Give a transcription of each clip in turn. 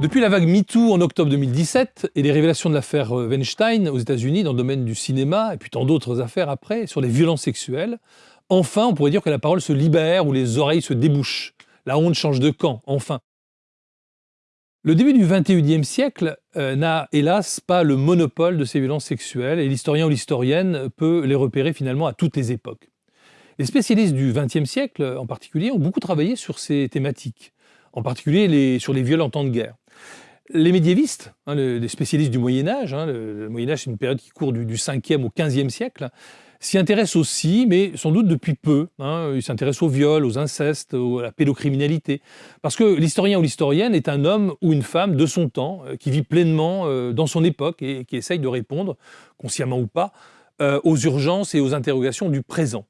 Depuis la vague MeToo en octobre 2017 et les révélations de l'affaire Weinstein aux États-Unis dans le domaine du cinéma et puis tant d'autres affaires après sur les violences sexuelles, enfin on pourrait dire que la parole se libère ou les oreilles se débouchent. La honte change de camp, enfin. Le début du XXIe siècle euh, n'a hélas pas le monopole de ces violences sexuelles et l'historien ou l'historienne peut les repérer finalement à toutes les époques. Les spécialistes du XXe siècle en particulier ont beaucoup travaillé sur ces thématiques, en particulier sur les viols en temps de guerre. Les médiévistes, hein, les spécialistes du Moyen Âge, hein, le, Moyen Âge c'est une période qui court du, du 5e au 15e siècle, s'y intéressent aussi, mais sans doute depuis peu. Hein. Ils s'intéressent aux viols, aux incestes, à la pédocriminalité. Parce que l'historien ou l'historienne est un homme ou une femme de son temps, euh, qui vit pleinement euh, dans son époque et qui essaye de répondre, consciemment ou pas, euh, aux urgences et aux interrogations du présent.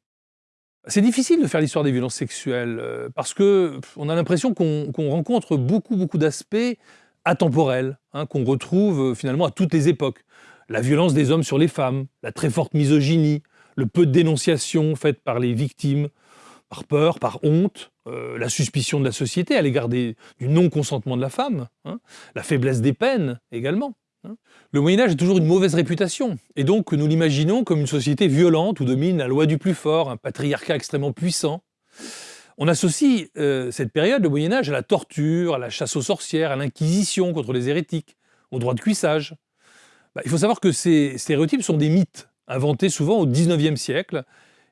C'est difficile de faire l'histoire des violences sexuelles, parce qu'on a l'impression qu'on rencontre beaucoup, beaucoup d'aspects atemporels, hein, qu'on retrouve finalement à toutes les époques. La violence des hommes sur les femmes, la très forte misogynie, le peu de dénonciations faites par les victimes, par peur, par honte, euh, la suspicion de la société à l'égard du non-consentement de la femme, hein, la faiblesse des peines également. Hein. Le Moyen-Âge a toujours une mauvaise réputation, et donc nous l'imaginons comme une société violente où domine la loi du plus fort, un patriarcat extrêmement puissant. On associe euh, cette période, le Moyen-Âge, à la torture, à la chasse aux sorcières, à l'inquisition contre les hérétiques, au droit de cuissage. Bah, il faut savoir que ces stéréotypes sont des mythes, inventés souvent au XIXe siècle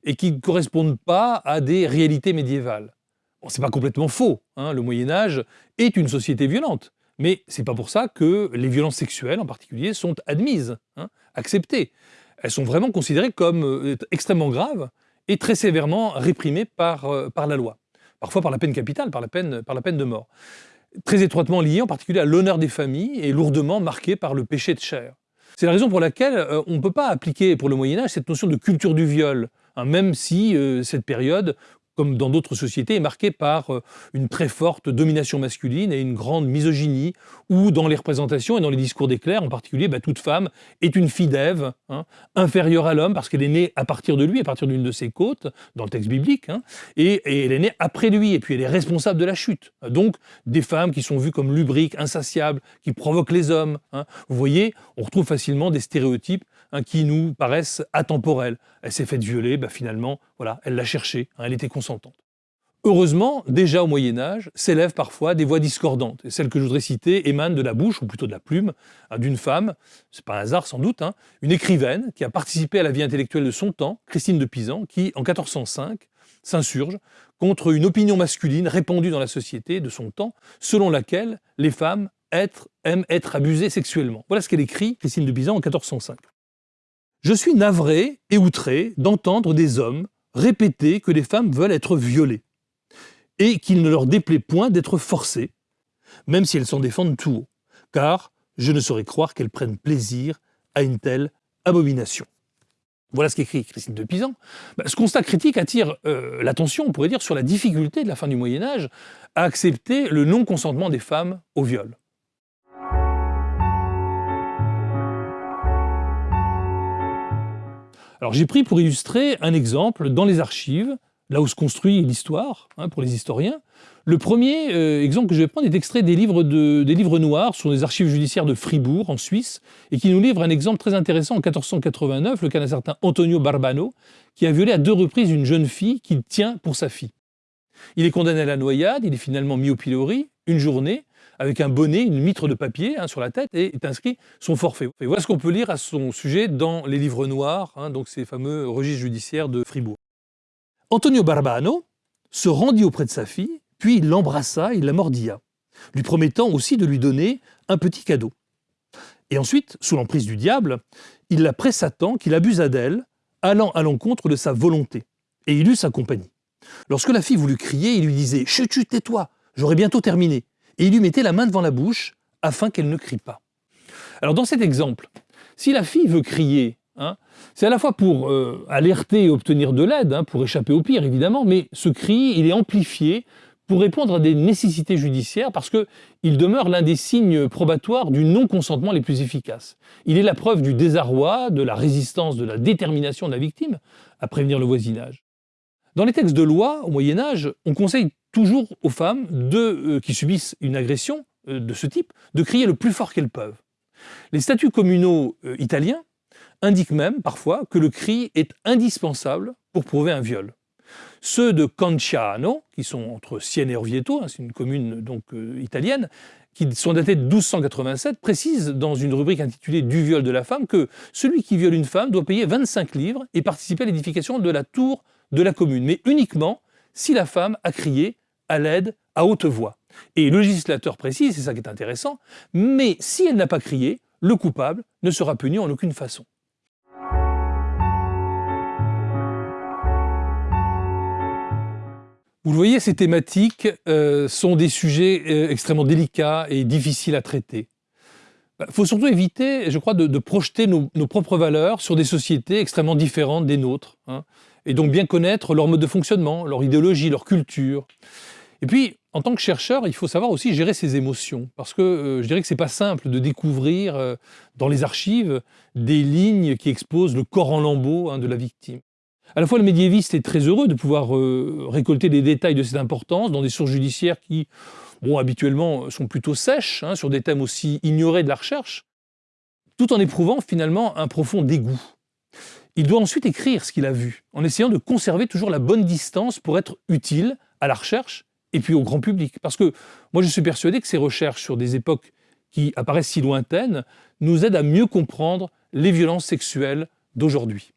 et qui ne correspondent pas à des réalités médiévales. Bon, c'est pas complètement faux, hein, le Moyen-Âge est une société violente, mais c'est pas pour ça que les violences sexuelles en particulier sont admises, hein, acceptées. Elles sont vraiment considérées comme euh, extrêmement graves et très sévèrement réprimées par, euh, par la loi, parfois par la peine capitale, par la peine, de mort. Très étroitement liées en particulier à l'honneur des familles et lourdement marquées par le péché de chair. C'est la raison pour laquelle euh, on ne peut pas appliquer pour le Moyen Âge cette notion de culture du viol, hein, même si cette période comme dans d'autres sociétés, est marquée par euh, une très forte domination masculine et une grande misogynie, où dans les représentations et dans les discours des clercs en particulier, bah, toute femme est une fille d'Ève, hein, inférieure à l'homme, parce qu'elle est née à partir de lui, à partir d'une de ses côtes, dans le texte biblique, hein, et, elle est née après lui, et puis elle est responsable de la chute. Donc des femmes qui sont vues comme lubriques, insatiables, qui provoquent les hommes. Hein. Vous voyez, on retrouve facilement des stéréotypes Hein, qui nous paraissent atemporelles. Elle s'est faite violer, bah, finalement, voilà, elle l'a cherché, hein, elle était consentante. Heureusement, déjà au Moyen Âge, s'élèvent parfois des voix discordantes. Et celle que je voudrais citer émane de la bouche, ou plutôt de la plume, hein, d'une femme, c'est pas un hasard sans doute, une écrivaine qui a participé à la vie intellectuelle de son temps, Christine de Pisan, qui, en 1405, s'insurge contre une opinion masculine répandue dans la société de son temps, selon laquelle les femmes aiment être abusées sexuellement. Voilà ce qu'elle écrit, Christine de Pisan, en 1405. Je suis navré et outré d'entendre des hommes répéter que les femmes veulent être violées et qu'il ne leur déplaît point d'être forcées, même si elles s'en défendent tout haut, car je ne saurais croire qu'elles prennent plaisir à une telle abomination. Voilà ce qu'écrit Christine de Pisan. Bah, ce constat critique attire euh, l'attention, on pourrait dire, sur la difficulté de la fin du Moyen Âge à accepter le non-consentement des femmes au viol. Alors j'ai pris pour illustrer un exemple dans les archives, là où se construit l'histoire hein, pour les historiens. Le premier euh, exemple que je vais prendre est extrait des livres, des livres noirs sur les archives judiciaires de Fribourg, en Suisse, et qui nous livre un exemple très intéressant en 1489, le cas d'un certain Antonio Barbano, qui a violé à deux reprises une jeune fille qu'il tient pour sa fille. Il est condamné à la noyade, il est finalement mis au pilori une journée, avec un bonnet, une mitre de papier hein, sur la tête, et est inscrit son forfait. Et voilà ce qu'on peut lire à son sujet dans les livres noirs, hein, donc ces fameux registres judiciaires de Fribourg. Antonio Barbano se rendit auprès de sa fille, puis il l'embrassa, il la mordilla, lui promettant aussi de lui donner un petit cadeau. Et ensuite, sous l'emprise du diable, il la pressa tant qu'il abusa d'elle, allant à l'encontre de sa volonté, et il eut sa compagnie. Lorsque la fille voulut crier, il lui disait « Chut, chut, tais-toi, j'aurai bientôt terminé » et il lui mettait la main devant la bouche afin qu'elle ne crie pas. Alors dans cet exemple, si la fille veut crier, hein, c'est à la fois pour euh, alerter et obtenir de l'aide, hein, pour échapper au pire évidemment, mais ce cri, il est amplifié pour répondre à des nécessités judiciaires parce qu'il demeure l'un des signes probatoires du non-consentement les plus efficaces. Il est la preuve du désarroi, de la résistance, de la détermination de la victime à prévenir le voisinage. Dans les textes de loi, au Moyen Âge, on conseille toujours aux femmes euh, qui subissent une agression euh, de ce type de crier le plus fort qu'elles peuvent. Les statuts communaux euh, italiens indiquent même parfois que le cri est indispensable pour prouver un viol. Ceux de Canciano, qui sont entre Sienne et Orvieto, hein, c'est une commune donc italienne, qui sont datés de 1287, précisent dans une rubrique intitulée Du viol de la femme que celui qui viole une femme doit payer 25 livres et participer à l'édification de la tour de la commune, mais uniquement si la femme a crié à l'aide à haute voix. Et le législateur précise, c'est ça qui est intéressant, mais si elle n'a pas crié, le coupable ne sera puni en aucune façon. Vous le voyez, ces thématiques euh, sont des sujets euh, extrêmement délicats et difficiles à traiter. Il bah, faut surtout éviter, je crois, de, projeter nos, propres valeurs sur des sociétés extrêmement différentes des nôtres. Hein, et donc bien connaître leur mode de fonctionnement, leur idéologie, leur culture. Et puis, en tant que chercheur, il faut savoir aussi gérer ses émotions. Parce que euh, je dirais que ce n'est pas simple de découvrir dans les archives des lignes qui exposent le corps en lambeaux hein, de la victime. À la fois, le médiéviste est très heureux de pouvoir euh, récolter des détails de cette importance dans des sources judiciaires qui, habituellement, sont plutôt sèches, hein, sur des thèmes aussi ignorés de la recherche, tout en éprouvant finalement un profond dégoût. Il doit ensuite écrire ce qu'il a vu, en essayant de conserver toujours la bonne distance pour être utile à la recherche et puis au grand public. Parce que moi, je suis persuadé que ces recherches sur des époques qui apparaissent si lointaines nous aident à mieux comprendre les violences sexuelles d'aujourd'hui.